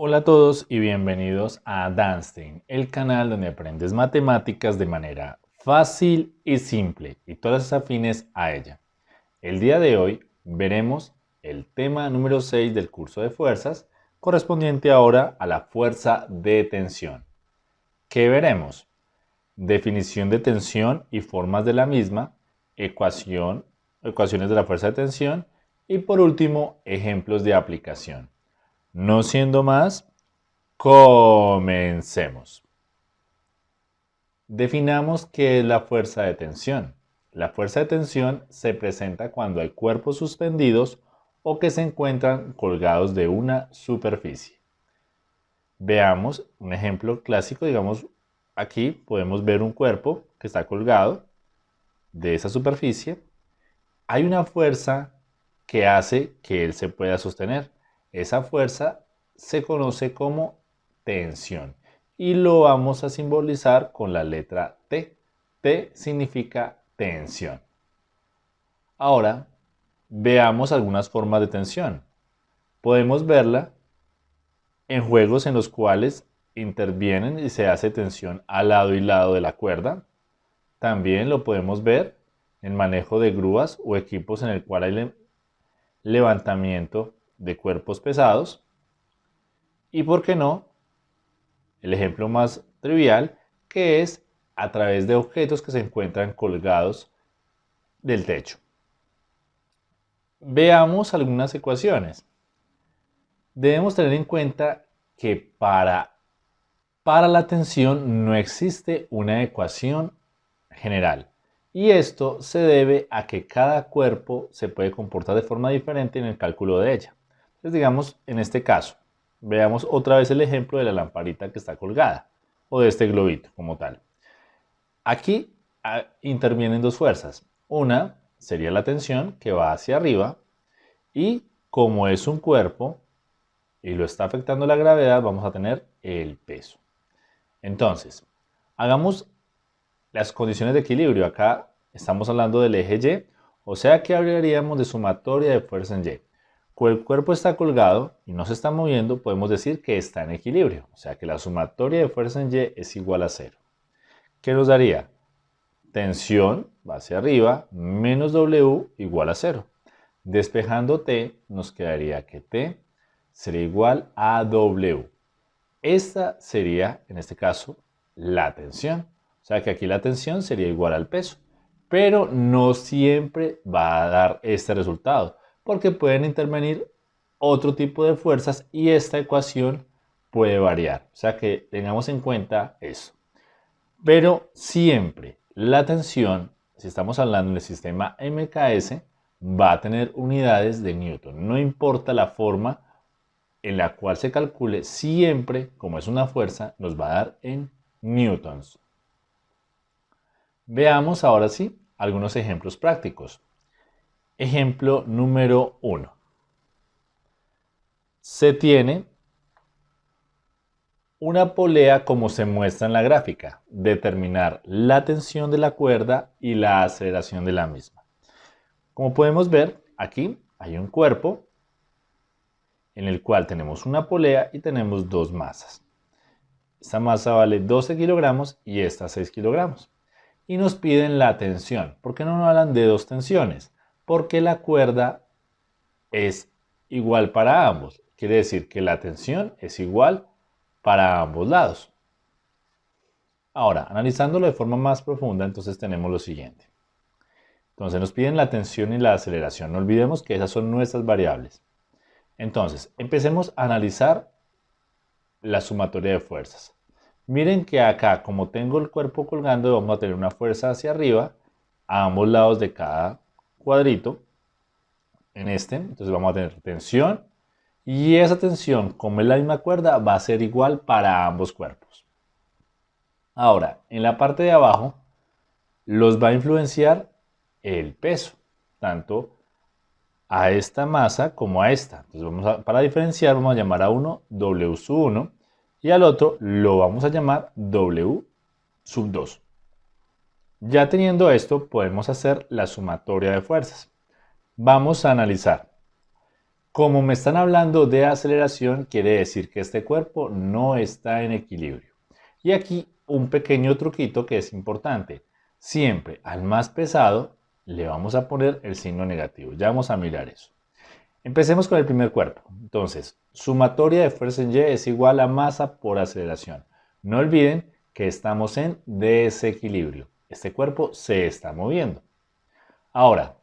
Hola a todos y bienvenidos a Danstein, el canal donde aprendes matemáticas de manera fácil y simple y todas afines a ella. El día de hoy veremos el tema número 6 del curso de fuerzas, correspondiente ahora a la fuerza de tensión. ¿Qué veremos? Definición de tensión y formas de la misma, ecuación, ecuaciones de la fuerza de tensión y por último, ejemplos de aplicación. No siendo más, comencemos. Definamos qué es la fuerza de tensión. La fuerza de tensión se presenta cuando hay cuerpos suspendidos o que se encuentran colgados de una superficie. Veamos un ejemplo clásico, digamos, aquí podemos ver un cuerpo que está colgado de esa superficie. Hay una fuerza que hace que él se pueda sostener. Esa fuerza se conoce como tensión y lo vamos a simbolizar con la letra T. T significa tensión. Ahora, veamos algunas formas de tensión. Podemos verla en juegos en los cuales intervienen y se hace tensión al lado y lado de la cuerda. También lo podemos ver en manejo de grúas o equipos en el cual hay levantamiento de cuerpos pesados. Y por qué no, el ejemplo más trivial, que es a través de objetos que se encuentran colgados del techo. Veamos algunas ecuaciones. Debemos tener en cuenta que para, para la tensión no existe una ecuación general. Y esto se debe a que cada cuerpo se puede comportar de forma diferente en el cálculo de ella. Entonces, digamos, en este caso, veamos otra vez el ejemplo de la lamparita que está colgada, o de este globito como tal. Aquí ah, intervienen dos fuerzas. Una sería la tensión que va hacia arriba y como es un cuerpo y lo está afectando la gravedad, vamos a tener el peso. Entonces, hagamos las condiciones de equilibrio. Acá estamos hablando del eje Y, o sea que hablaríamos de sumatoria de fuerza en Y. Cuando el cuerpo está colgado y no se está moviendo, podemos decir que está en equilibrio. O sea que la sumatoria de fuerza en Y es igual a cero. ¿Qué nos daría? Tensión va hacia arriba menos W igual a cero. Despejando T, nos quedaría que T sería igual a W. Esta sería, en este caso, la tensión. O sea que aquí la tensión sería igual al peso. Pero no siempre va a dar este resultado, porque pueden intervenir otro tipo de fuerzas y esta ecuación puede variar. O sea que tengamos en cuenta eso. Pero siempre la tensión, si estamos hablando del sistema MKS, va a tener unidades de Newton. No importa la forma en la cual se calcule, siempre, como es una fuerza, nos va a dar en newtons. Veamos ahora sí algunos ejemplos prácticos. Ejemplo número 1. Se tiene una polea como se muestra en la gráfica. Determinar la tensión de la cuerda y la aceleración de la misma. Como podemos ver, aquí hay un cuerpo en el cual tenemos una polea y tenemos dos masas. Esta masa vale 12 kilogramos y esta 6 kilogramos y nos piden la tensión. ¿Por qué no nos hablan de dos tensiones? Porque la cuerda es igual para ambos. Quiere decir que la tensión es igual para ambos lados. Ahora, analizándolo de forma más profunda, entonces tenemos lo siguiente. Entonces nos piden la tensión y la aceleración. No olvidemos que esas son nuestras variables. Entonces, empecemos a analizar la sumatoria de fuerzas. Miren que acá, como tengo el cuerpo colgando, vamos a tener una fuerza hacia arriba a ambos lados de cada cuadrito. En este, entonces vamos a tener tensión y esa tensión, como es la misma cuerda, va a ser igual para ambos cuerpos. Ahora, en la parte de abajo, los va a influenciar el peso, tanto a esta masa como a esta. Entonces vamos a, para diferenciar vamos a llamar a uno W sub 1 y al otro lo vamos a llamar W sub 2. Ya teniendo esto podemos hacer la sumatoria de fuerzas. Vamos a analizar. Como me están hablando de aceleración, quiere decir que este cuerpo no está en equilibrio. Y aquí un pequeño truquito que es importante. Siempre al más pesado le vamos a poner el signo negativo. Ya vamos a mirar eso. Empecemos con el primer cuerpo. Entonces, sumatoria de fuerza en Y es igual a masa por aceleración. No olviden que estamos en desequilibrio. Este cuerpo se está moviendo. Ahora,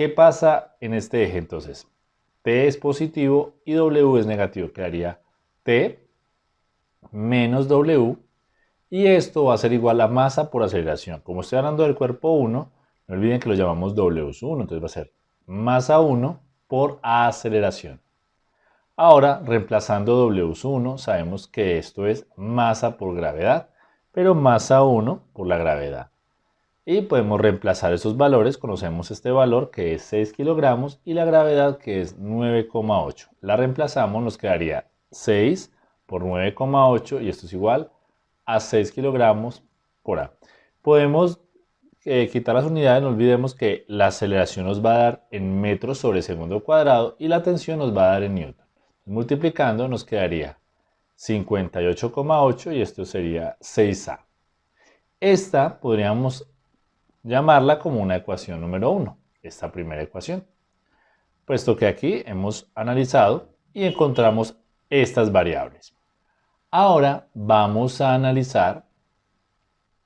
¿qué pasa en este eje entonces? T es positivo y W es negativo. Quedaría T menos W y esto va a ser igual a masa por aceleración. Como estoy hablando del cuerpo 1, no olviden que lo llamamos W1, entonces va a ser masa 1 por aceleración. Ahora, reemplazando W1, sabemos que esto es masa por gravedad, pero masa 1 por la gravedad. Y podemos reemplazar esos valores, conocemos este valor que es 6 kilogramos y la gravedad que es 9,8. La reemplazamos, nos quedaría 6 por 9,8 y esto es igual a 6 kilogramos por A. Podemos eh, quitar las unidades, no olvidemos que la aceleración nos va a dar en metros sobre segundo cuadrado y la tensión nos va a dar en newton. Multiplicando nos quedaría 58,8 y esto sería 6A. Esta podríamos llamarla como una ecuación número 1, esta primera ecuación, puesto que aquí hemos analizado y encontramos estas variables. Ahora vamos a analizar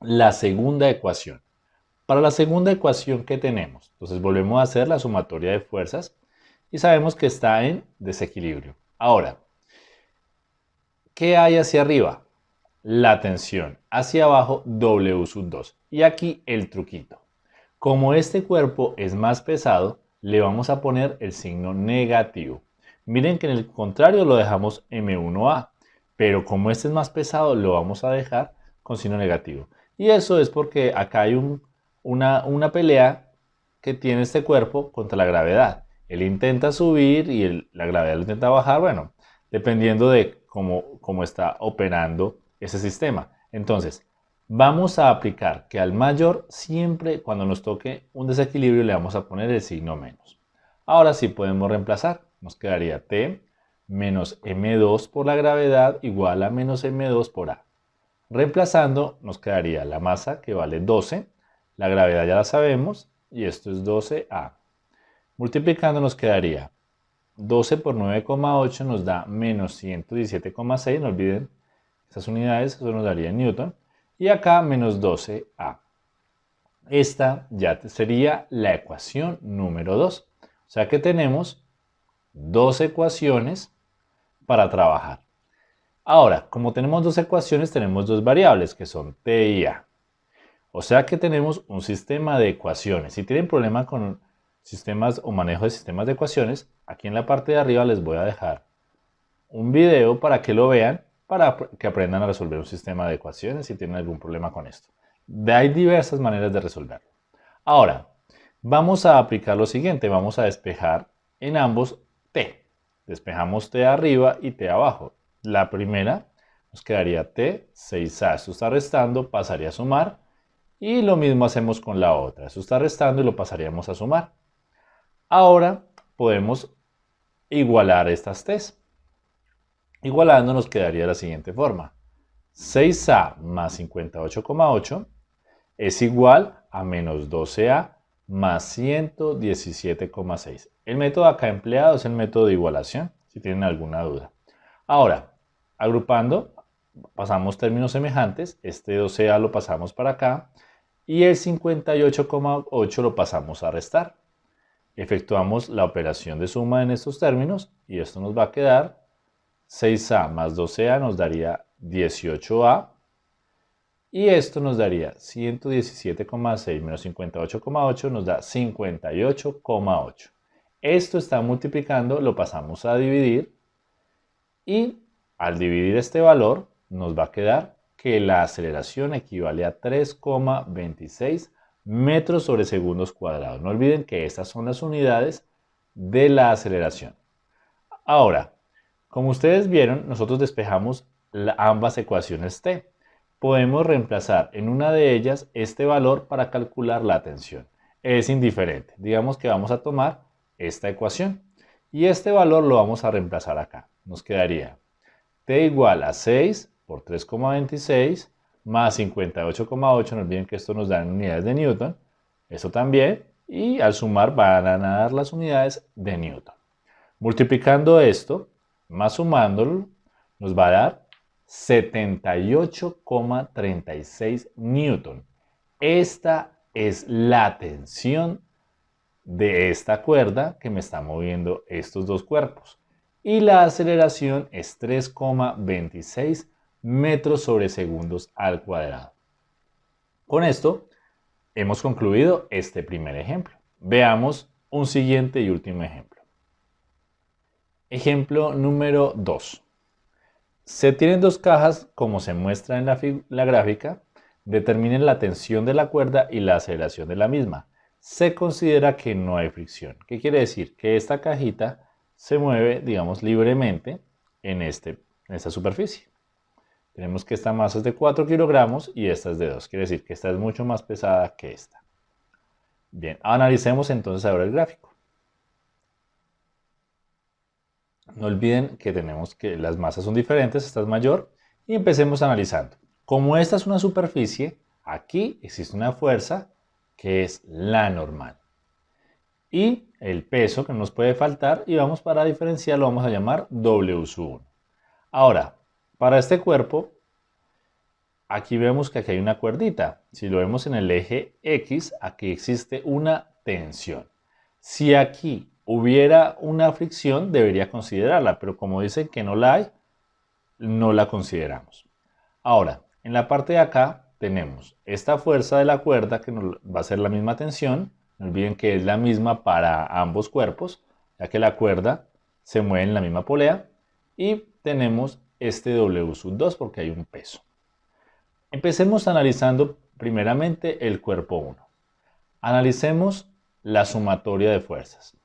la segunda ecuación. Para la segunda ecuación que tenemos, entonces volvemos a hacer la sumatoria de fuerzas y sabemos que está en desequilibrio. Ahora, ¿qué hay hacia arriba? La tensión. Hacia abajo, W sub 2. Y aquí el truquito. Como este cuerpo es más pesado, le vamos a poner el signo negativo. Miren que en el contrario lo dejamos M1A pero como este es más pesado lo vamos a dejar con signo negativo. Y eso es porque acá hay una, pelea que tiene este cuerpo contra la gravedad. Él intenta subir y la gravedad lo intenta bajar, bueno, dependiendo de cómo, cómo está operando ese sistema. Entonces, vamos a aplicar que al mayor siempre cuando nos toque un desequilibrio le vamos a poner el signo menos. Ahora sí podemos reemplazar. Nos quedaría T menos m2 por la gravedad igual a menos m2 por a. Reemplazando nos quedaría la masa que vale 12, la gravedad ya la sabemos y esto es 12a. Multiplicando nos quedaría 12 por 9,8 nos da menos 117,6, no olviden esas unidades, eso nos daría en newton. Y acá menos 12a. Esta ya sería la ecuación número 2. O sea que tenemos dos ecuaciones para trabajar. Ahora, como tenemos dos ecuaciones, tenemos dos variables que son t y a. O sea que tenemos un sistema de ecuaciones. Si tienen problema con sistemas o manejo de sistemas de ecuaciones, aquí en la parte de arriba les voy a dejar un video para que lo vean, para que aprendan a resolver un sistema de ecuaciones si tienen algún problema con esto. Hay diversas maneras de resolverlo. Ahora, vamos a aplicar lo siguiente. Vamos a despejar en ambos t. Despejamos T arriba y T abajo. La primera nos quedaría T, 6A. Esto está restando, pasaría a sumar. Y lo mismo hacemos con la otra. Esto está restando y lo pasaríamos a sumar. Ahora podemos igualar estas T's. Igualando nos quedaría de la siguiente forma. 6A más 58,8 es igual a menos 12A más 117,6. El método acá empleado es el método de igualación, si tienen alguna duda. Ahora, agrupando, pasamos términos semejantes. Este 12A lo pasamos para acá y el 58,8 lo pasamos a restar. Efectuamos la operación de suma en estos términos y esto nos va a quedar 6A más 12A nos daría 18A y esto nos daría 117,6 menos 58,8 nos da 58,8. Esto está multiplicando, lo pasamos a dividir y al dividir este valor nos va a quedar que la aceleración equivale a 3,26 metros sobre segundos cuadrados. No olviden que estas son las unidades de la aceleración. Ahora, como ustedes vieron, nosotros despejamos ambas ecuaciones t. Podemos reemplazar en una de ellas este valor para calcular la tensión. Es indiferente. Digamos que vamos a tomar esta ecuación y este valor lo vamos a reemplazar acá. Nos quedaría t igual a 6 por 3,26 más 58,8, no olviden que esto nos da en unidades de Newton, eso también, y al sumar van a dar las unidades de Newton. Multiplicando esto, más sumándolo, nos va a dar 78,36 Newton. Esta es la tensión de esta cuerda que me está moviendo estos dos cuerpos. Y la aceleración es 3,26 metros sobre segundos al cuadrado. Con esto hemos concluido este primer ejemplo. Veamos un siguiente y último ejemplo. Ejemplo número 2. Se tienen dos cajas como se muestra en la, gráfica. Determinen la tensión de la cuerda y la aceleración de la misma. Se considera que no hay fricción. ¿Qué quiere decir? Que esta cajita se mueve, digamos, libremente en, este, en esta superficie. Tenemos que esta masa es de 4 kilogramos y esta es de 2. Quiere decir que esta es mucho más pesada que esta. Bien, analicemos entonces ahora el gráfico. No olviden que tenemos que las masas son diferentes, esta es mayor, y empecemos analizando. Como esta es una superficie, aquí existe una fuerza que es la normal. Y el peso que nos puede faltar, y vamos para diferenciarlo, vamos a llamar W1. Ahora, para este cuerpo, aquí vemos que aquí hay una cuerdita. Si lo vemos en el eje X, aquí existe una tensión. Si aquí hubiera una fricción, debería considerarla, pero como dicen que no la hay, no la consideramos. Ahora, en la parte de acá tenemos esta fuerza de la cuerda que va a ser la misma tensión. No olviden que es la misma para ambos cuerpos, ya que la cuerda se mueve en la misma polea. Y tenemos este W sub 2 porque hay un peso. Empecemos analizando primeramente el cuerpo 1. Analicemos la sumatoria de fuerzas.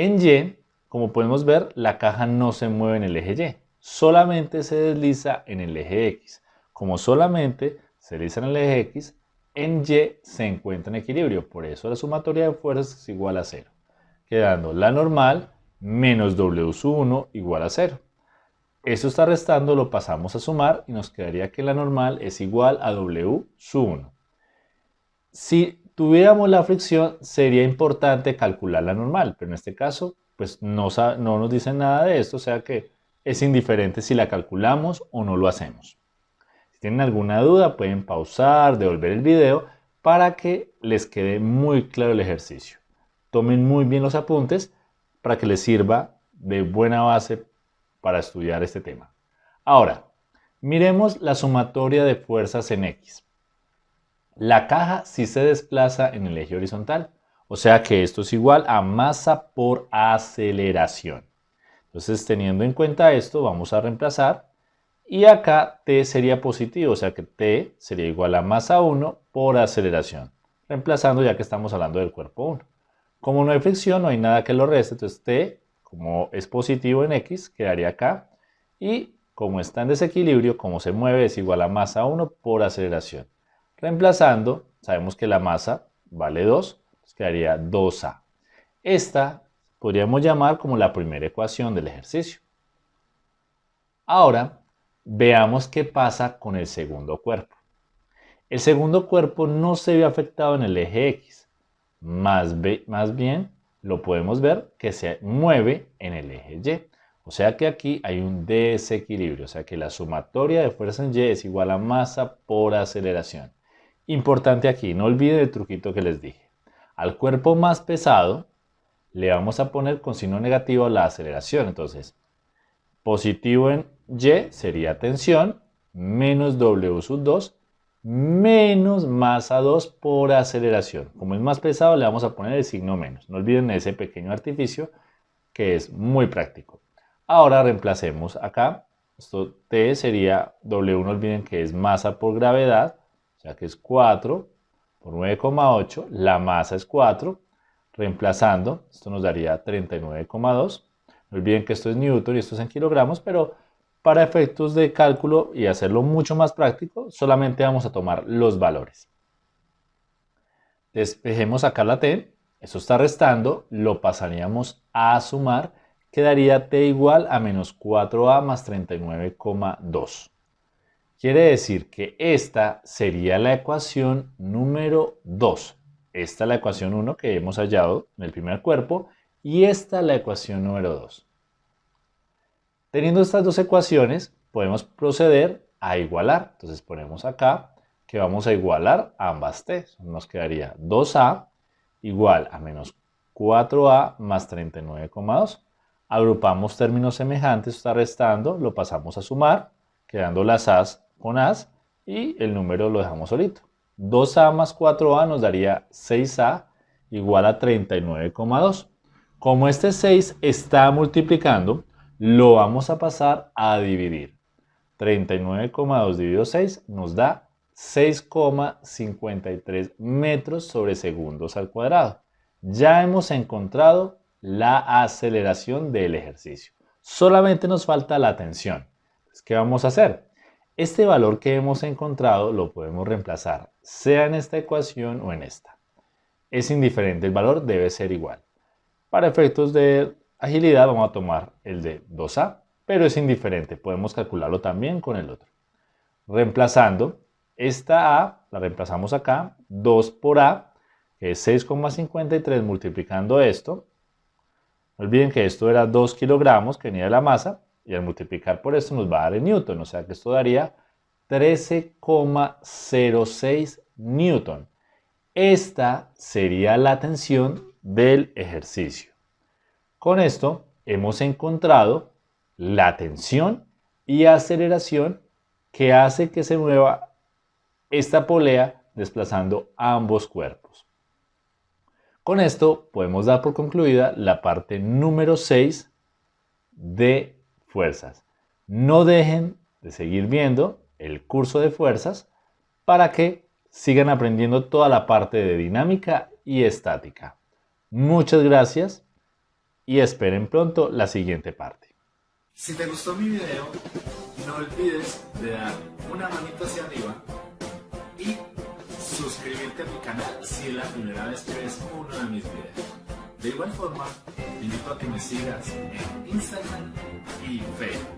En Y, como podemos ver, la caja no se mueve en el eje Y, solamente se desliza en el eje X. Como solamente se desliza en el eje X, en Y se encuentra en equilibrio, por eso la sumatoria de fuerzas es igual a 0, quedando la normal menos W sub 1 igual a 0. Esto está restando, lo pasamos a sumar y nos quedaría que la normal es igual a W sub 1. Si tuviéramos la fricción, sería importante calcular la normal, pero en este caso, pues no, no nos dicen nada de esto, o sea que es indiferente si la calculamos o no lo hacemos. Si tienen alguna duda, pueden pausar, devolver el video para que les quede muy claro el ejercicio. Tomen muy bien los apuntes para que les sirva de buena base para estudiar este tema. Ahora, miremos la sumatoria de fuerzas en X. La caja sí se desplaza en el eje horizontal, o sea que esto es igual a masa por aceleración. Entonces, teniendo en cuenta esto, vamos a reemplazar y acá T sería positivo, o sea que T sería igual a masa 1 por aceleración, reemplazando ya que estamos hablando del cuerpo 1. Como no hay fricción, no hay nada que lo reste, entonces T como es positivo en X, quedaría acá. Y como está en desequilibrio, como se mueve, es igual a masa 1 por aceleración. Reemplazando, sabemos que la masa vale 2, quedaría 2A. Esta podríamos llamar como la primera ecuación del ejercicio. Ahora, veamos qué pasa con el segundo cuerpo. El segundo cuerpo no se ve afectado en el eje X, más, más bien lo podemos ver que se mueve en el eje Y. O sea que aquí hay un desequilibrio, o sea que la sumatoria de fuerza en Y es igual a masa por aceleración. Importante aquí, no olviden el truquito que les dije. Al cuerpo más pesado le vamos a poner con signo negativo la aceleración. Entonces, positivo en Y sería tensión, menos W sub 2 menos masa 2 por aceleración. Como es más pesado, le vamos a poner el signo menos. No olviden ese pequeño artificio que es muy práctico. Ahora reemplacemos acá. Esto T sería W, no olviden que es masa por gravedad, que es 4 por por 9,8, la masa es 4, reemplazando, esto nos daría 39,2. No olviden que esto es newton y esto es en kilogramos, pero para efectos de cálculo y hacerlo mucho más práctico, solamente vamos a tomar los valores. Despejemos acá la t, eso está restando, lo pasaríamos a sumar, quedaría t igual a menos 4a más 39,2. Quiere decir que esta sería la ecuación número 2. Esta es la ecuación 1 que hemos hallado en el primer cuerpo y esta la ecuación número 2. Teniendo estas dos ecuaciones, podemos proceder a igualar. Entonces ponemos acá que vamos a igualar ambas t. Nos quedaría 2a igual a menos 4a más 39,2. Agrupamos términos semejantes, está restando, lo pasamos a sumar, quedando las a's con A's y el número lo dejamos solito. 2A más 4A nos daría 6A igual a 39,2. Como este 6 está multiplicando, lo vamos a pasar a dividir. 39,2 dividido 6 nos da 6,53 metros sobre segundos al cuadrado. Ya hemos encontrado la aceleración del ejercicio. Solamente nos falta la tensión. ¿Qué vamos a hacer? Este valor que hemos encontrado lo podemos reemplazar, sea en esta ecuación o en esta. Es indiferente, el valor debe ser igual. Para efectos de agilidad vamos a tomar el de 2a, pero es indiferente, podemos calcularlo también con el otro. Reemplazando esta a, la reemplazamos acá, 2 por a, que es 6,53 multiplicando esto. No olviden que esto era 2 kilogramos que venía de la masa, y al multiplicar por esto nos va a dar en newton, o sea que esto daría 13,06 newton. Esta sería la tensión del ejercicio. Con esto hemos encontrado la tensión y aceleración que hace que se mueva esta polea desplazando ambos cuerpos. Con esto podemos dar por concluida la parte número 6 de fuerzas. No dejen de seguir viendo el curso de fuerzas para que sigan aprendiendo toda la parte de dinámica y estática. Muchas gracias y esperen pronto la siguiente parte. Si te gustó mi video, no olvides de dar una manita hacia arriba y suscribirte a mi canal si es la primera vez que ves uno de mis videos. De igual forma, te invito a que me sigas en Instagram y Facebook.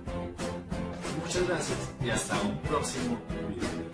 Muchas gracias y hasta un próximo video.